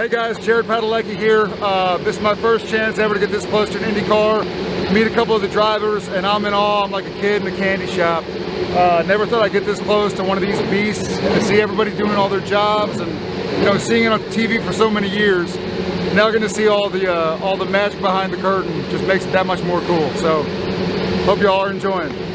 Hey guys, Jared Padalecki here. Uh, this is my first chance ever to get this close to an IndyCar, meet a couple of the drivers, and I'm in awe. I'm like a kid in a candy shop. Uh, never thought I'd get this close to one of these beasts and see everybody doing all their jobs and you know seeing it on TV for so many years. Now getting to see all the uh, all the magic behind the curtain just makes it that much more cool. So hope you all are enjoying.